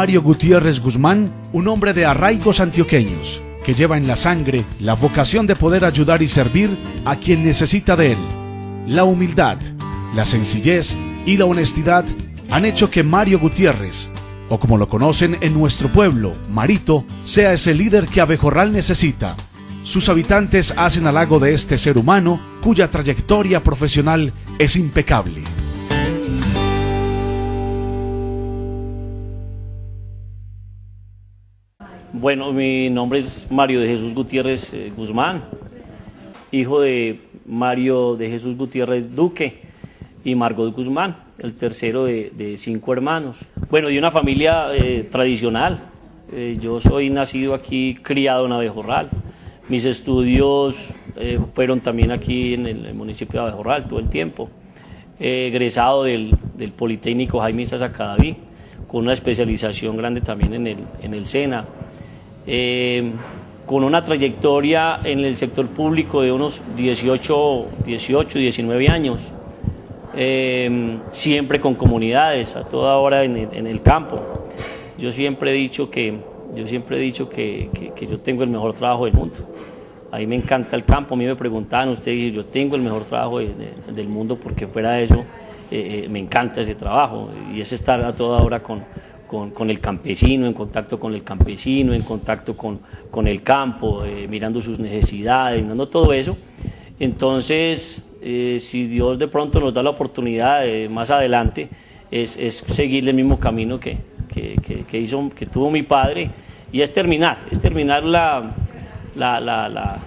Mario Gutiérrez Guzmán, un hombre de arraigos antioqueños, que lleva en la sangre la vocación de poder ayudar y servir a quien necesita de él. La humildad, la sencillez y la honestidad han hecho que Mario Gutiérrez, o como lo conocen en nuestro pueblo, Marito, sea ese líder que Abejorral necesita. Sus habitantes hacen halago de este ser humano cuya trayectoria profesional es impecable. Bueno, mi nombre es Mario de Jesús Gutiérrez eh, Guzmán, hijo de Mario de Jesús Gutiérrez Duque y Margot Guzmán, el tercero de, cinco hermanos. Bueno, de una familia eh, tradicional. Eh, yo soy nacido aquí, criado en Abejorral. Mis estudios fueron también aquí en el, municipio de Abejorral todo el tiempo. egresado del, Politécnico Jaime Cadaví, con una especialización grande también en el, en el SENA eh, con una trayectoria en el sector público de unos 18, 18 19 años, eh, siempre con comunidades, a toda hora en el, campo. Yo siempre he dicho que, yo siempre he dicho que, yo tengo el mejor trabajo del mundo. A mí me encanta el campo, a mí me preguntaban ustedes, yo tengo el mejor trabajo del mundo porque fuera de eso eh, me encanta ese trabajo y es estar a toda hora con, con, el campesino, en contacto con el campesino, en contacto con, con el campo, eh, mirando sus necesidades, mirando todo eso. Entonces, eh, si Dios de pronto nos da la oportunidad eh, más adelante, es, es, seguir el mismo camino que, que, que, hizo, que tuvo mi padre, y es terminar, es terminar la, la, la,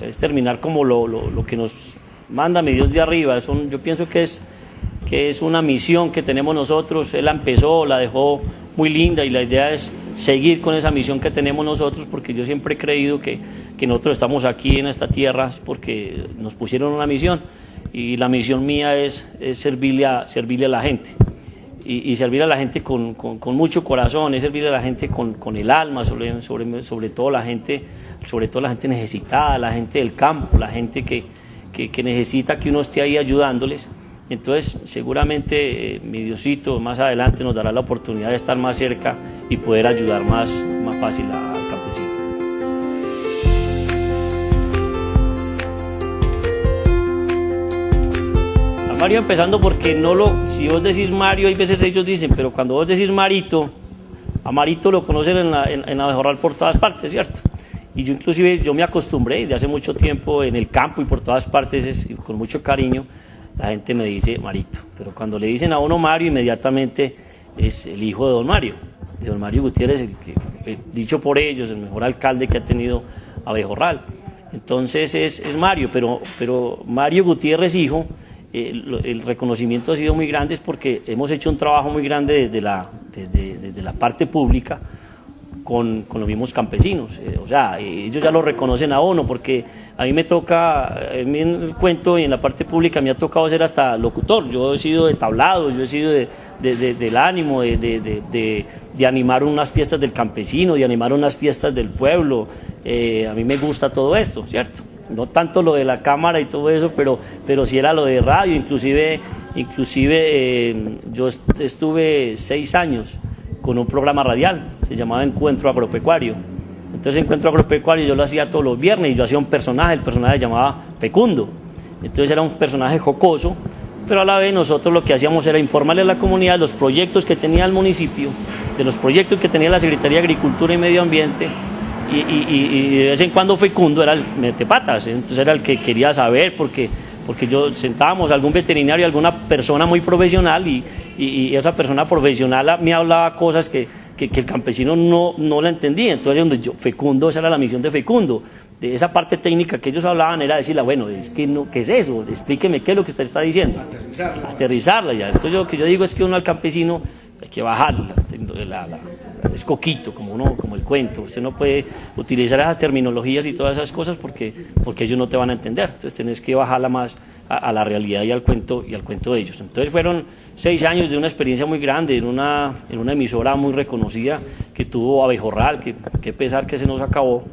es terminar como lo, lo, lo, que nos manda mi Dios de arriba. yo pienso que es, que es una misión que tenemos nosotros. Él la empezó, la dejó muy linda y la idea es seguir con esa misión que tenemos nosotros porque yo siempre he creído que, que nosotros estamos aquí en esta tierra porque nos pusieron una misión y la misión mía es, servirle, a, servirle a la gente y, servir a la gente con, con, mucho corazón, es servirle a la gente con, con el alma, sobre, sobre, sobre, todo la gente, sobre todo la gente necesitada, la gente del campo, la gente que, que, que necesita que uno esté ahí ayudándoles. Entonces, seguramente eh, mi Diosito más adelante nos dará la oportunidad de estar más cerca y poder ayudar más, más fácil al campesino. A Mario empezando porque no lo, si vos decís Mario, hay veces ellos dicen, pero cuando vos decís Marito, a Marito lo conocen en la, en, por todas partes, ¿cierto? Y yo inclusive, yo me acostumbré desde hace mucho tiempo en el campo y por todas partes, con mucho cariño, la gente me dice Marito, pero cuando le dicen a uno Mario, inmediatamente es el hijo de don Mario, de don Mario Gutiérrez, el que, dicho por ellos, el mejor alcalde que ha tenido Abejorral. Entonces es, Mario, pero, pero Mario Gutiérrez hijo, el, el, reconocimiento ha sido muy grande es porque hemos hecho un trabajo muy grande desde la, desde, desde la parte pública, con, con los mismos campesinos. Eh, o sea, ellos ya lo reconocen a uno, porque a mí me toca, en el cuento y en la parte pública me ha tocado ser hasta locutor. Yo he sido de tablado, yo he sido de, del ánimo, de, animar unas fiestas del campesino, de animar unas fiestas del pueblo. Eh, a mí me gusta todo esto, ¿cierto? No tanto lo de la cámara y todo eso, pero, pero sí era lo de radio, inclusive, inclusive eh, yo estuve seis años con un programa radial, se llamaba Encuentro Agropecuario. Entonces Encuentro Agropecuario yo lo hacía todos los viernes y yo hacía un personaje, el personaje se llamaba Fecundo. Entonces era un personaje jocoso, pero a la vez nosotros lo que hacíamos era informarle a la comunidad los proyectos que tenía el municipio, de los proyectos que tenía la Secretaría de Agricultura y Medio Ambiente, y, de vez en cuando Fecundo era el metepatas, entonces era el que quería saber, porque, porque yo sentábamos a algún veterinario, alguna persona muy profesional, y, y, esa persona profesional me hablaba cosas que, que, el campesino no, no la entendía. Entonces, donde yo, Fecundo, esa era la misión de Fecundo. De esa parte técnica que ellos hablaban era decirle, bueno, es que no, ¿qué es eso? Explíqueme qué es lo que usted está diciendo. Aterrizarla. Aterrizarla ya. Entonces, lo que yo digo es que uno al campesino hay que bajarla. La, es coquito, como uno, como el cuento. Usted no puede utilizar esas terminologías y todas esas cosas porque, porque ellos no te van a entender. Entonces, tenés que bajarla más a, la realidad y al cuento y al cuento de ellos. Entonces fueron seis años de una experiencia muy grande en una, en una emisora muy reconocida que tuvo Abejorral, que, que pesar que se nos acabó,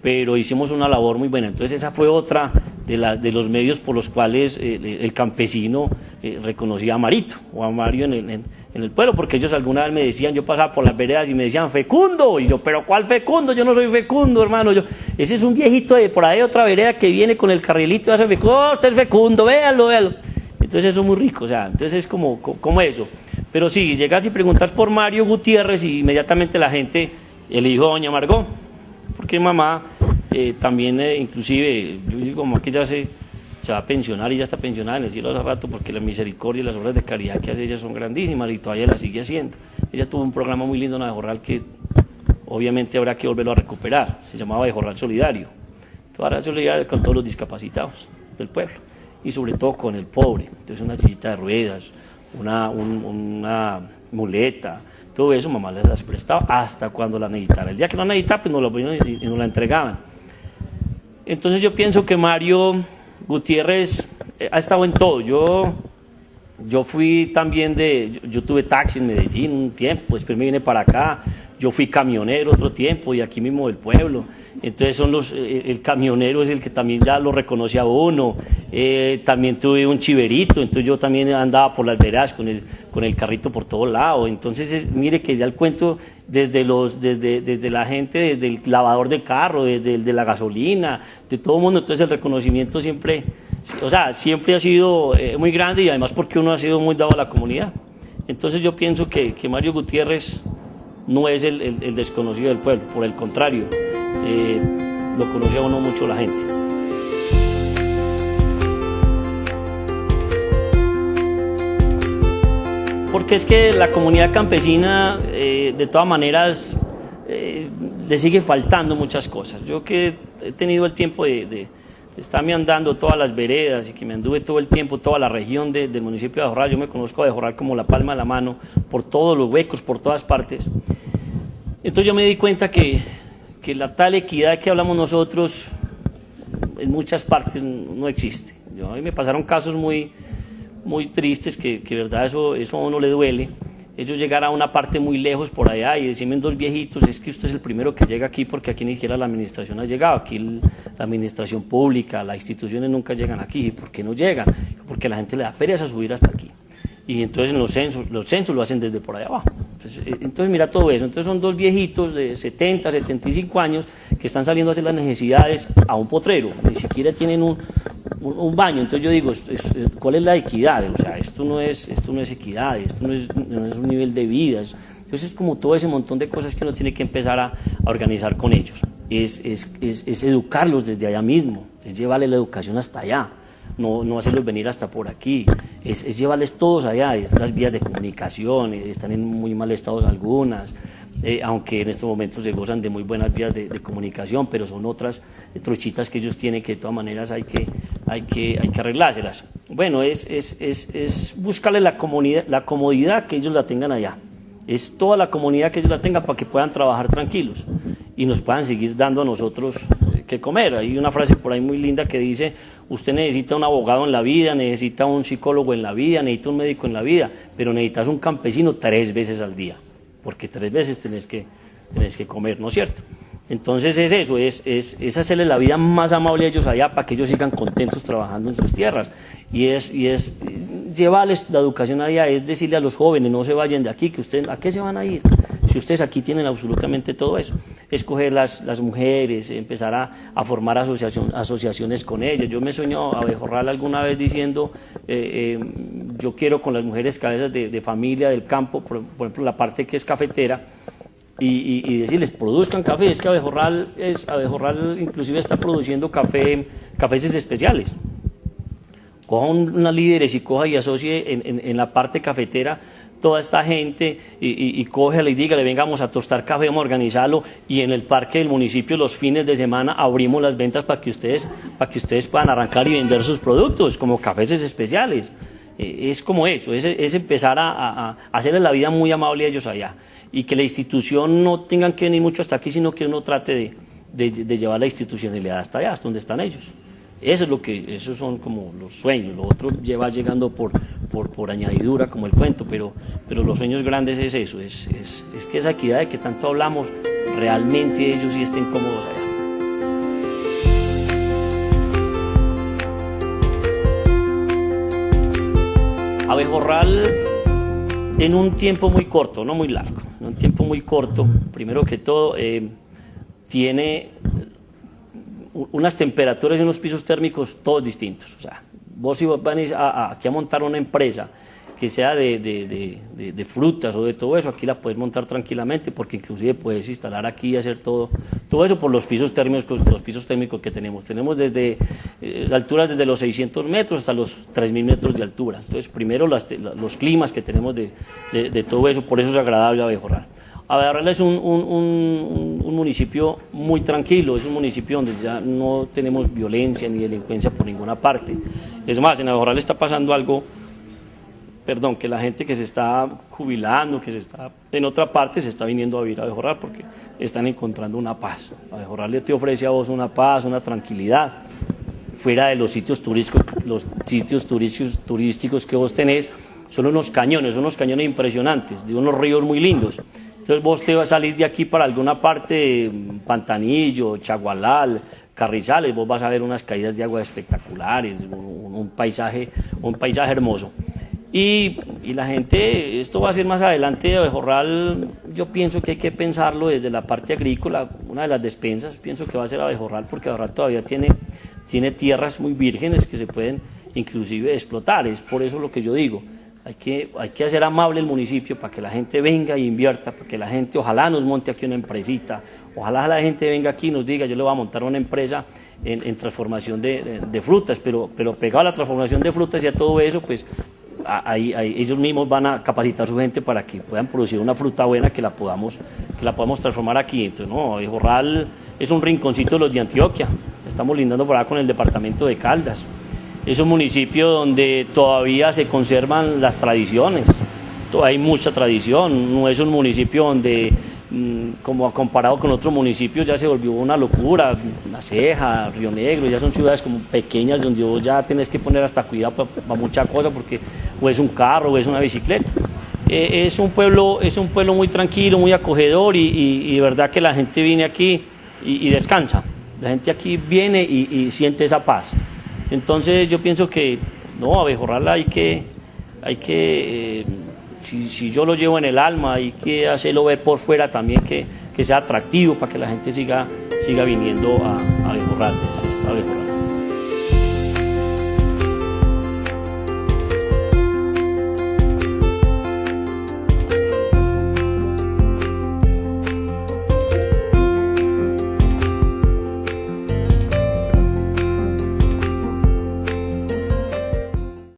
pero hicimos una labor muy buena. Entonces esa fue otra de, la, de los medios por los cuales eh, el campesino eh, reconocía a Marito o a Mario en, en el pueblo, porque ellos alguna vez me decían, yo pasaba por las veredas y me decían, fecundo, y yo, pero ¿cuál fecundo? Yo no soy fecundo, hermano, yo, ese es un viejito de por ahí otra vereda que viene con el carrilito y hace fecundo, oh, usted es fecundo, véalo, véalo. Entonces eso es muy rico, o sea, entonces es como, como eso. Pero sí, llegas y preguntas por Mario Gutiérrez y inmediatamente la gente eligió a Doña Margot, porque mamá eh, también, eh, inclusive, yo digo, como que ya se, se va a pensionar y ya está pensionada en el cielo hace rato porque la misericordia y las obras de caridad que hace ella son grandísimas y todavía la sigue haciendo. Ella tuvo un programa muy lindo en Abejorral que obviamente habrá que volverlo a recuperar, se llamaba Abejorral Solidario. Toda solidario con todos los discapacitados del pueblo y sobre todo con el pobre. Entonces una sillita de ruedas, una, una muleta, todo eso mamá les las prestaba hasta cuando la necesitara. El día que no necesitaba, pues no la, y no la entregaban. Entonces yo pienso que Mario Gutiérrez eh, ha estado en todo. Yo, yo fui también de, yo tuve taxi en Medellín un tiempo, después me vine para acá, yo fui camionero otro tiempo y aquí mismo del pueblo. Entonces son los, eh, el camionero es el que también ya lo reconoce a uno. Eh, también tuve un chiverito, entonces yo también andaba por las veras con el, con el carrito por todo lado. Entonces mire que ya el cuento desde, los, desde, desde la gente, desde el lavador de carro, desde el de la gasolina, de todo el mundo. Entonces el reconocimiento siempre, o sea, siempre ha sido eh, muy grande y además porque uno ha sido muy dado a la comunidad. Entonces yo pienso que, que Mario Gutiérrez no es el, desconocido del pueblo, por el contrario. Eh, lo conocía uno mucho la gente. Porque es que la comunidad campesina, eh, de todas maneras, eh, le sigue faltando muchas cosas. Yo que he tenido el tiempo de, estarme andando todas las veredas y que me anduve todo el tiempo, toda la región del municipio de Ajorral, yo me conozco de Ajorral como la palma de la mano, por todos los huecos, por todas partes. Entonces yo me di cuenta que que la tal equidad que hablamos nosotros en muchas partes no existe. A mí me pasaron casos muy, muy tristes que, que verdad eso, eso a uno le duele. Ellos llegar a una parte muy lejos por allá y decirme dos viejitos, es que usted es el primero que llega aquí porque aquí ni siquiera la administración ha llegado, aquí la administración pública, las instituciones nunca llegan aquí. ¿Por qué no llegan? Porque la gente le da pereza subir hasta aquí y entonces los censos, los censos lo hacen desde por allá abajo. Eh, entonces, mira todo eso. Entonces son dos viejitos de 70, 75 años que están saliendo a hacer las necesidades a un potrero, ni siquiera tienen un, baño. Entonces yo digo, eh, ¿cuál es la equidad? O sea, esto no es, esto no es equidad, esto no es, no es un nivel de vida. Entonces es como todo ese montón de cosas que uno tiene que empezar a, a organizar con ellos. Es, es, es, es educarlos desde allá mismo, es llevarle la educación hasta allá no, no hacerlos venir hasta por aquí, es, llevarles todos allá, las vías de comunicación, eh, están en muy mal estado algunas, eh, aunque en estos momentos se gozan de muy buenas vías de, comunicación, pero son otras trochitas que ellos tienen que de todas maneras hay que, hay que, hay que arreglárselas. Bueno, es, es, es, es buscarle la, la comodidad que ellos la tengan allá, es toda la comunidad que ellos la tengan para que puedan trabajar tranquilos y nos puedan seguir dando a nosotros comer. Hay una frase por ahí muy linda que dice, usted necesita un abogado en la vida, necesita un psicólogo en la vida, necesita un médico en la vida, pero necesitas un campesino tres veces al día, porque tres veces tenés que, tenés que comer, ¿no es cierto? Entonces es eso, es, es, es, hacerle la vida más amable a ellos allá para que ellos sigan contentos trabajando en sus tierras. Y es, y es llevarles la educación allá, es decirle a los jóvenes, no se vayan de aquí, que ustedes, ¿a qué se van a ir? Si ustedes aquí tienen absolutamente todo eso, escoger las, las mujeres, empezar a, a formar asociación, asociaciones con ellas. Yo me sueño a Bejorral alguna vez diciendo, eh, eh, yo quiero con las mujeres cabezas de, de familia del campo, por, ejemplo la parte que es cafetera, y, y, decirles, produzcan café, es que Abejorral, es, Abejorral inclusive está produciendo café, cafés especiales. Coja unas líderes y coja y asocie en, en, en la parte cafetera toda esta gente y, y, cógele y dígale, vengamos a tostar café, vamos a organizarlo y en el parque del municipio los fines de semana abrimos las ventas para que ustedes, para que ustedes puedan arrancar y vender sus productos como cafés especiales. Eh, es como eso, es, es empezar a, a, hacerle la vida muy amable a ellos allá y que la institución no tengan que venir mucho hasta aquí, sino que uno trate de, de, de llevar la institucionalidad hasta allá, hasta donde están ellos. Eso es lo que, esos son como los sueños, lo otro lleva llegando por, por, por añadidura como el cuento, pero, pero los sueños grandes es eso, es, es, es que esa equidad de que tanto hablamos, realmente ellos sí estén cómodos allá. Abejorral en un tiempo muy corto, no muy largo, en un tiempo muy corto, primero que todo, eh, tiene unas temperaturas y unos pisos térmicos todos distintos. O sea, vos si vos venís aquí a montar una empresa que sea de, de, de, frutas o de todo eso, aquí la puedes montar tranquilamente porque inclusive puedes instalar aquí y hacer todo, todo eso por los pisos térmicos, los pisos térmicos que tenemos. Tenemos desde eh, alturas desde los 600 metros hasta los 3.000 metros de altura. Entonces, primero los climas que tenemos de, todo eso, por eso es agradable Abejorral. Abejorral es un, un, municipio muy tranquilo, es un municipio donde ya no tenemos violencia ni delincuencia por ninguna parte. Es más, en Abejorral está pasando algo perdón, que la gente que se está jubilando, que se está en otra parte, se está viniendo a vivir a Abejorral porque están encontrando una paz. Abejorral te ofrece a vos una paz, una tranquilidad, fuera de los sitios turísticos, los sitios turísticos, turísticos que vos tenés, son unos cañones, son unos cañones impresionantes, de unos ríos muy lindos. Entonces vos te vas a salir de aquí para alguna parte, Pantanillo, Chagualal, Carrizales, vos vas a ver unas caídas de agua espectaculares, un, un paisaje, un paisaje hermoso. Y, la gente, esto va a ser más adelante de Abejorral, yo pienso que hay que pensarlo desde la parte agrícola, una de las despensas, pienso que va a ser Abejorral porque Abejorral todavía tiene, tiene tierras muy vírgenes que se pueden inclusive explotar, es por eso lo que yo digo, hay que, hay que hacer amable el municipio para que la gente venga e invierta, para que la gente ojalá nos monte aquí una empresita, ojalá la gente venga aquí y nos diga yo le voy a montar una empresa en, transformación de, frutas, pero, pero pegado a la transformación de frutas y a todo eso, pues ellos mismos van a capacitar a su gente para que puedan producir una fruta buena que la podamos, que la podamos transformar aquí. Entonces, no, Jorral es un rinconcito de los de Antioquia, estamos lindando por acá con el departamento de Caldas. Es un municipio donde todavía se conservan las tradiciones, hay mucha tradición, no es un municipio donde Mm, como comparado con otros municipios ya se volvió una locura, La Ceja, Río Negro, ya son ciudades como pequeñas donde vos ya tenés que poner hasta cuidado para, muchas cosas porque o es un carro o es una bicicleta. Eh, es, un pueblo, es un pueblo muy tranquilo, muy acogedor y, de verdad que la gente viene aquí y, descansa. La gente aquí viene y, siente esa paz. Entonces yo pienso que no, abejorrarla hay que, hay que eh, si, yo lo llevo en el alma, hay que hacerlo ver por fuera también que, sea atractivo para que la gente siga, siga viniendo a, a Eso es